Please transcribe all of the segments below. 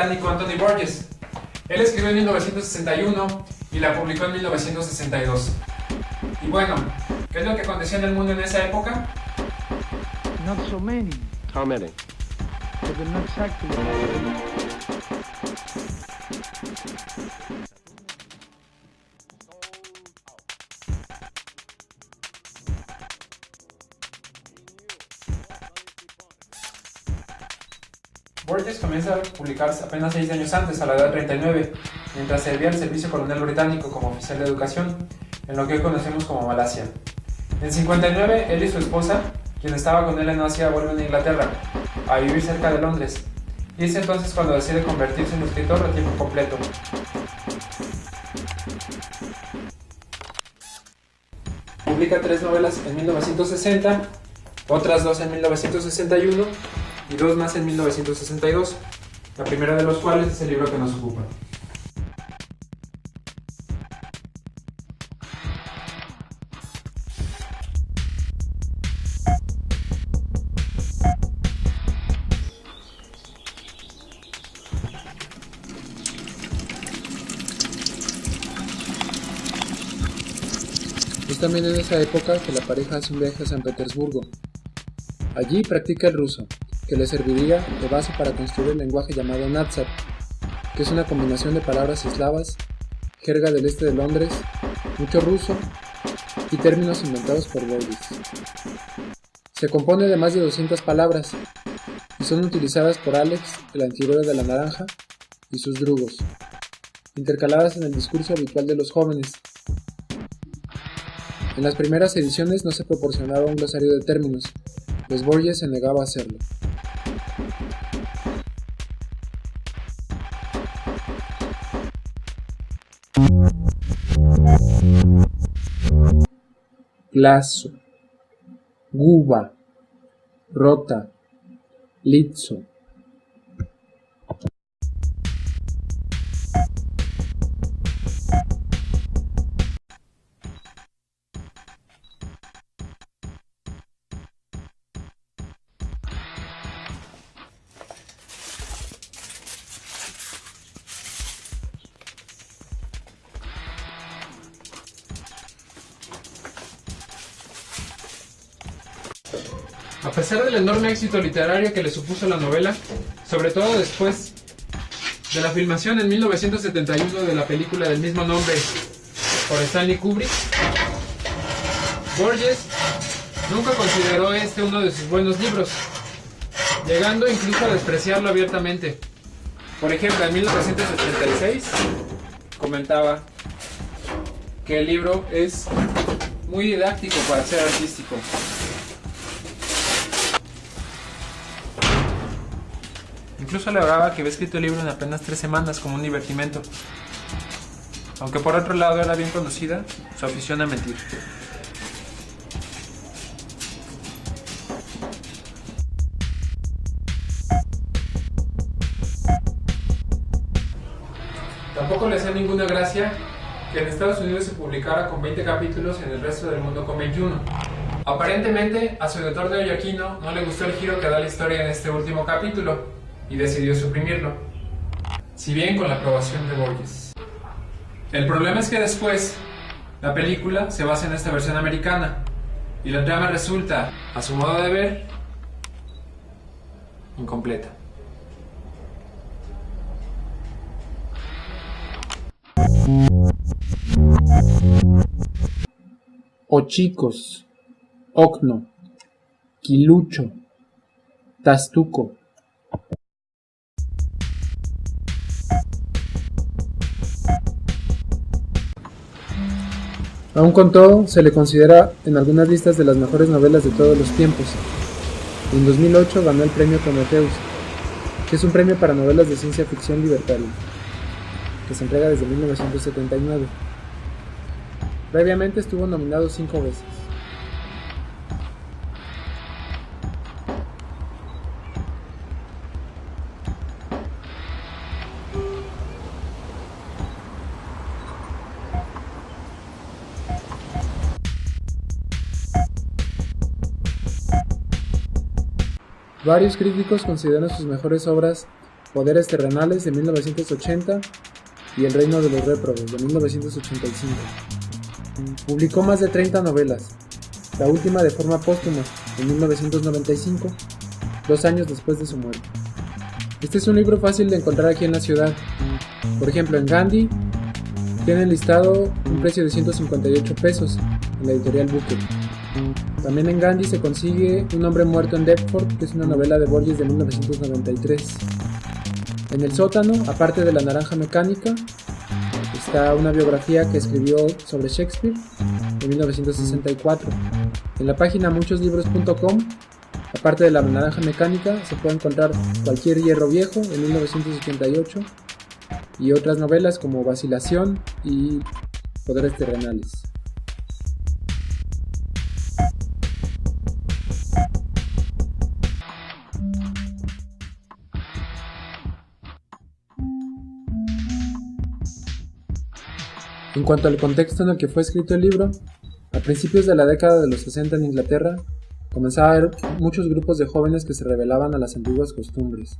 británico Anthony Burgess. Él escribió en 1961 y la publicó en 1962. Y bueno, ¿qué es lo que aconteció en el mundo en esa época? Not so many, How many? but not exactly. Burgess comienza a publicarse apenas seis años antes, a la edad de 39, mientras servía al servicio colonial británico como oficial de educación, en lo que hoy conocemos como Malasia. En 59, él y su esposa, quien estaba con él en Asia, vuelven a Inglaterra, a vivir cerca de Londres, y es entonces cuando decide convertirse en escritor a tiempo completo. Publica tres novelas en 1960, otras dos en 1961 y dos más en 1962, la primera de los cuales es el libro que nos ocupa. Es también en esa época que la pareja hace un viaje a San Petersburgo. Allí practica el ruso, que le serviría de base para construir el lenguaje llamado Natsat, que es una combinación de palabras eslavas, jerga del este de Londres, mucho ruso y términos inventados por Borges. Se compone de más de 200 palabras y son utilizadas por Alex, el antihéroe de la naranja, y sus drugos, intercaladas en el discurso habitual de los jóvenes, en las primeras ediciones no se proporcionaba un glosario de términos, pues Borges se negaba a hacerlo. Glaso, Guba, Rota, Litzo. A pesar del enorme éxito literario que le supuso la novela, sobre todo después de la filmación en 1971 de la película del mismo nombre por Stanley Kubrick, Borges nunca consideró este uno de sus buenos libros, llegando incluso a despreciarlo abiertamente. Por ejemplo, en 1986 comentaba que el libro es muy didáctico para ser artístico. Incluso alegraba que había escrito el libro en apenas tres semanas como un divertimento. Aunque por otro lado era bien conocida su afición a mentir. Tampoco le hacía ninguna gracia que en Estados Unidos se publicara con 20 capítulos y en el resto del mundo con 21. Aparentemente, a su editor de Oyaquino no le gustó el giro que da la historia en este último capítulo y decidió suprimirlo, si bien con la aprobación de Borges. El problema es que después, la película se basa en esta versión americana y la trama resulta, a su modo de ver, incompleta. Ochicos, Ocno, Quilucho, Tastuco. Aún con todo, se le considera en algunas listas de las mejores novelas de todos los tiempos. En 2008 ganó el premio Prometheus, que es un premio para novelas de ciencia ficción libertaria, que se entrega desde 1979. Previamente estuvo nominado cinco veces. Varios críticos consideran sus mejores obras Poderes Terrenales de 1980 y El Reino de los Réprobos de 1985. Publicó más de 30 novelas, la última de forma póstuma en 1995, dos años después de su muerte. Este es un libro fácil de encontrar aquí en la ciudad. Por ejemplo, en Gandhi tiene listado un precio de 158 pesos en la editorial Booker. También en Gandhi se consigue Un hombre muerto en Deptford, que es una novela de Borges de 1993. En el sótano, aparte de La Naranja Mecánica, está una biografía que escribió sobre Shakespeare en 1964. En la página muchoslibros.com, aparte de La Naranja Mecánica, se puede encontrar Cualquier Hierro Viejo en 1988 y otras novelas como Vacilación y Poderes Terrenales. En cuanto al contexto en el que fue escrito el libro, a principios de la década de los 60 en Inglaterra, comenzaba a haber muchos grupos de jóvenes que se rebelaban a las antiguas costumbres,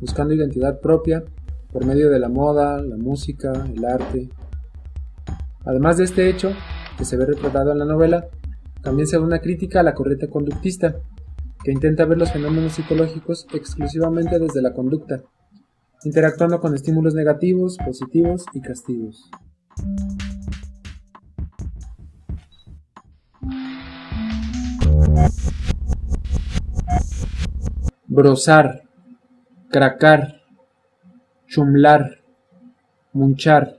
buscando identidad propia por medio de la moda, la música, el arte. Además de este hecho, que se ve retratado en la novela, también se da una crítica a la corriente conductista, que intenta ver los fenómenos psicológicos exclusivamente desde la conducta, interactuando con estímulos negativos, positivos y castigos. Brozar, cracar, chumlar, munchar,